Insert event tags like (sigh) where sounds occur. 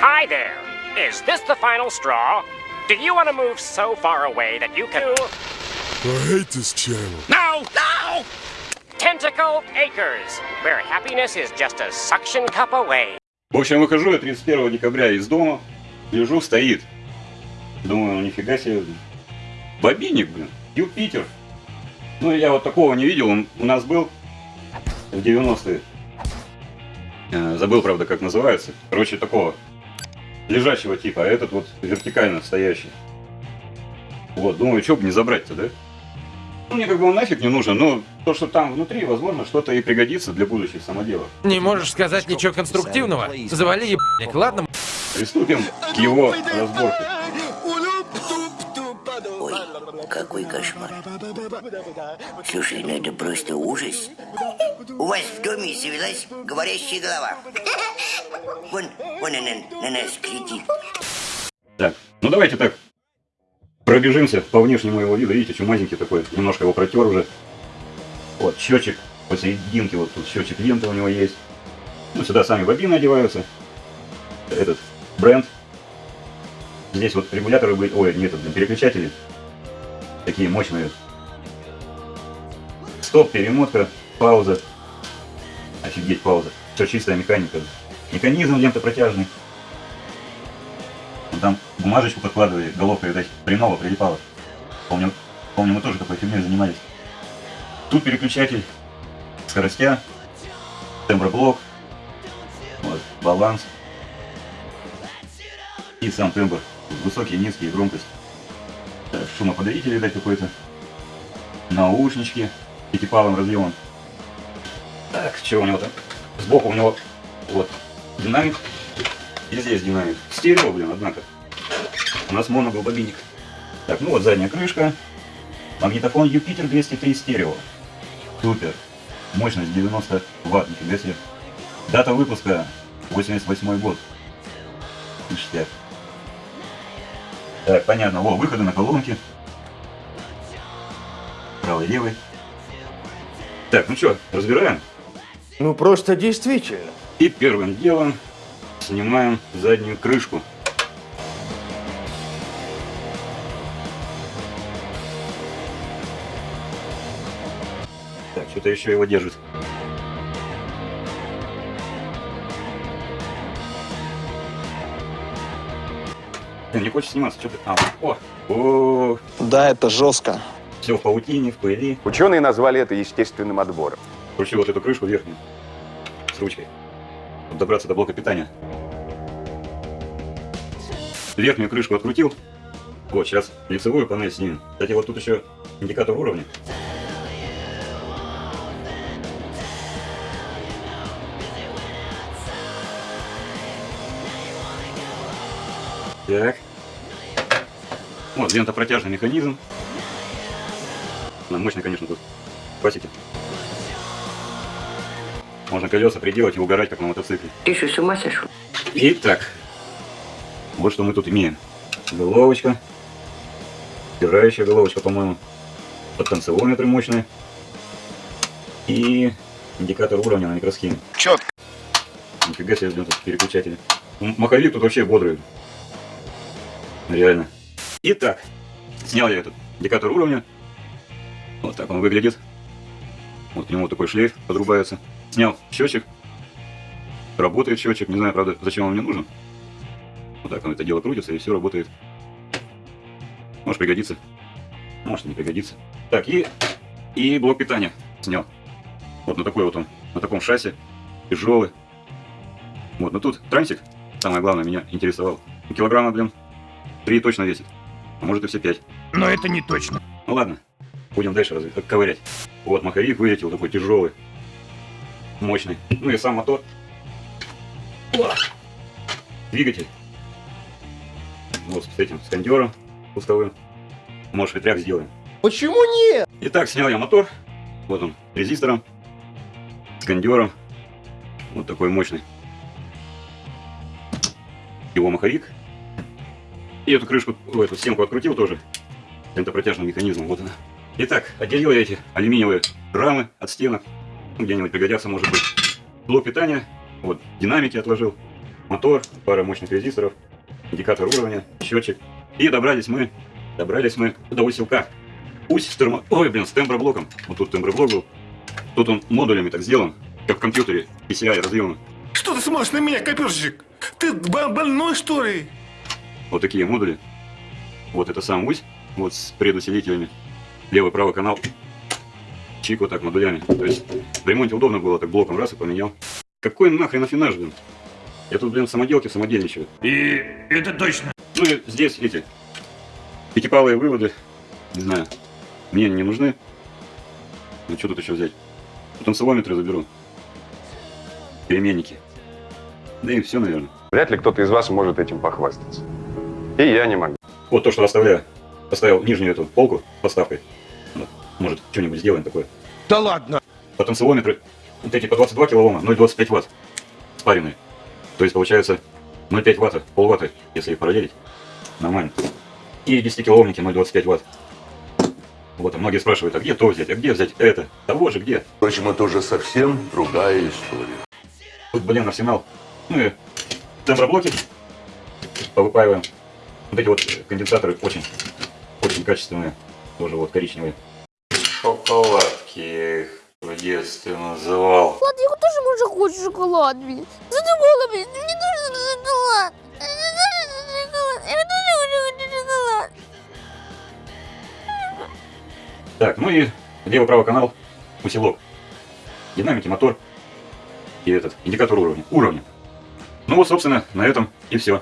Hi there. Is this the final straw? Do you want to move so far away that you can... I hate this channel. No! No! Tentacle Acres, where happiness is just a suction cup away. В общем, выхожу я 31 декабря из дома, лежу, стоит. Думаю, ну нифига себе. Бобинник, блин, Юпитер. Ну, я вот такого не видел, он у нас был в 90-е. Э, Забыл, правда, как называется. Короче, такого лежачего типа, а этот вот вертикально стоящий. Вот, думаю, что бы не забрать-то, да? Ну, мне как бы он нафиг не нужен, но то, что там внутри, возможно, что-то и пригодится для будущих самоделов. Не можешь сказать ничего конструктивного? Завали ебаник, ладно? Приступим к его разборке. Ой, какой кошмар. Слушай, ну это просто ужас. У вас в доме завелась говорящая голова. (laughs) Вон, вон она на нас глядит. Так, ну давайте так пробежимся по внешнему его виду. Видите, чумазенький такой, немножко его протер уже. Вот, счетчик посерединке, вот тут счетчик ленты у него есть. Ну, сюда сами бобины одеваются. Этот бренд. Здесь вот регуляторы были, ой, нет, переключатели. Такие мощные. Стоп, перемотка, пауза. Офигеть, пауза. Все чистая механика. Механизм лента протяжный. Он там бумажечку подкладывали, головка, видать, хреново прилипала. Помню, помню, мы тоже такой фигней занимались. Тут переключатель скоростя, темброблок, вот, баланс и сам тембр. Высокий, низкий, громкость. Так, шумоподавитель, видать, какой-то. Наушнички пятипалым разъемом. Так, что у него там? Сбоку у него вот динамик. И здесь динамик. Стерео, блин, однако. У нас моно был бобинник. Так, ну вот задняя крышка. Магнитофон Юпитер 203 стерео. Супер. Мощность 90 ватт, нифига себе. Дата выпуска 88 год. Ништяк. Так, понятно. О, выходы на колонки. Правый, левый. Так, ну что, разбираем? Ну просто действительно. И первым делом снимаем заднюю крышку. Так, что-то еще его держит. Блин, не хочешь сниматься, что ты там? О, о, Да, это жестко. все в паутине, в пыли. Ученые назвали это естественным отбором. Кручу вот эту крышку верхнюю с ручкой, добраться до блока питания. Верхнюю крышку открутил. Вот, сейчас лицевую панель снимем. Кстати, вот тут еще индикатор уровня. Так. Вот, лентопротяжный механизм. На мощный, конечно, тут. Пасеки. Можно колеса приделать и угорать, как на мотоцикле. Ты что, с ума сошел? Итак, вот что мы тут имеем. Головочка. Стирающая головочка, по-моему. Подтанцевометры мощные. И индикатор уровня на микросхеме. Четко. Нифига себе, блин, тут переключатели. Маховик тут вообще бодрый. Реально. Итак, снял я этот индикатор уровня. Вот так он выглядит. Вот к нему такой шлейф подрубается. Снял счетчик. Работает счетчик. Не знаю, правда, зачем он мне нужен. Вот так он это дело крутится и все работает. Может пригодится. Может не пригодится. Так, и, и блок питания снял. Вот на такой вот он, на таком шасси. Тяжелый. Вот, но тут трансик, самое главное, меня интересовал. Килограмма, блин, три точно весит. А может и все пять. Но это не точно. Ну ладно, будем дальше разве ковырять. Вот маховик вылетел, такой тяжелый, мощный. Ну и сам мотор. О! Двигатель. Вот с этим, с кондером пустовым. Может ветряк сделаем. Почему нет? Итак, снял я мотор. Вот он, резистором, с кондером. Вот такой мощный. Его маховик. И эту крышку, ой, эту стенку открутил тоже. Лентопротяжным механизмом, вот она. Итак, отделил я эти алюминиевые рамы от стенок. Где-нибудь пригодятся, может быть. Блок питания. Вот, динамики отложил. мотор, пара мощных резисторов, индикатор уровня, счетчик. И добрались мы, добрались мы до усилка. Ось с термо... Ой, блин, с темброблоком. Вот тут темброблок был. Тут он модулями так сделан, как в компьютере, PCI разъемы. Что ты смотришь на меня, копирщик? Ты бо- больной, что ли? Вот такие модули. Вот это сам ось, вот с предусилителями. Левый-правый канал. Чик вот так модулями. То есть в ремонте удобно было, так блоком раз и поменял. Какой нахрен афинаж, блин? Я тут, блин, в самоделке самодельничаю. И это точно. Ну и здесь эти пятипалые выводы, не знаю, мне они не нужны. Ну что тут еще взять? Танцевометры заберу. Переменники. Да и все, наверное. Вряд ли кто-то из вас может этим похвастаться. И я не могу. Вот то, что расставляю. Поставил нижнюю эту полку с подставкой. Может, что-нибудь сделаем такое. Да ладно. Потенциометры, вот эти по 22 килоома, 0,25 ватт, спаренные. То есть получается 0,5 ватта, полватта, если их параллелить. Нормально. И 10 килоомники 0,25 ватт. Вот, а многие спрашивают, а где то взять, а где взять это? Того же где? Впрочем, это уже совсем другая история. Тут, блин, арсенал. Ну и темброблоки повыпаиваем. Вот эти вот конденсаторы очень, очень качественные. Тоже вот коричневые. Шоколадки я их в детстве называл. Ладно, я тоже может хочу шоколад, блин. Задумала, блин, мне нужен шоколад. Мне нужен шоколад. Я тоже хочу шоколад. Так, ну и левый-правый канал, усилок. Динамики, мотор и этот, индикатор уровня. Уровня. Ну вот, собственно, на этом и все.